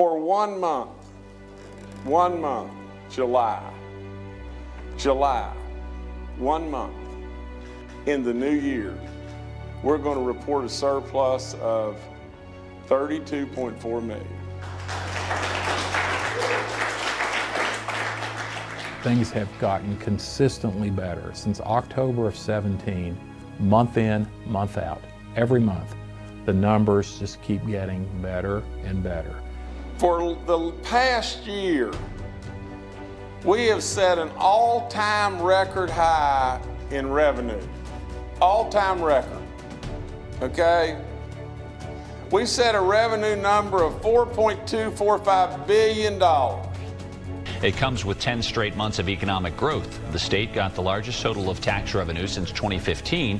For one month, one month, July, July, one month in the new year, we're going to report a surplus of 32.4 million. Things have gotten consistently better since October of 17, month in, month out. Every month, the numbers just keep getting better and better. For the past year, we have set an all-time record high in revenue. All-time record, okay? We set a revenue number of $4.245 billion. It comes with 10 straight months of economic growth. The state got the largest total of tax revenue since 2015,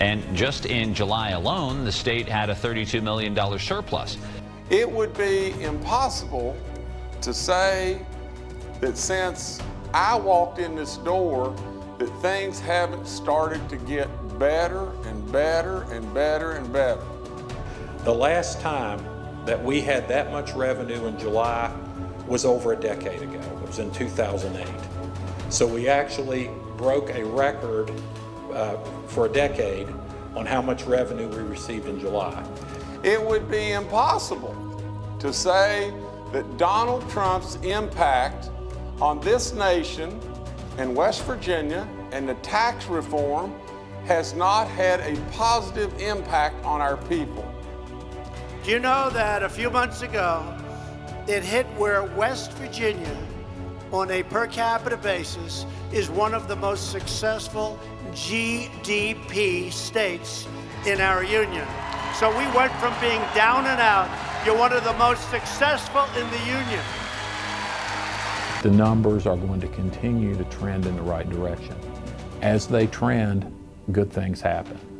and just in July alone, the state had a $32 million surplus. It would be impossible to say that since I walked in this door that things haven't started to get better and better and better and better. The last time that we had that much revenue in July was over a decade ago. It was in 2008. So we actually broke a record uh, for a decade on how much revenue we received in July. It would be impossible to say that Donald Trump's impact on this nation and West Virginia and the tax reform has not had a positive impact on our people. Do you know that a few months ago, it hit where West Virginia, on a per capita basis, is one of the most successful GDP states in our union. So we went from being down and out, you're one of the most successful in the union. The numbers are going to continue to trend in the right direction. As they trend, good things happen.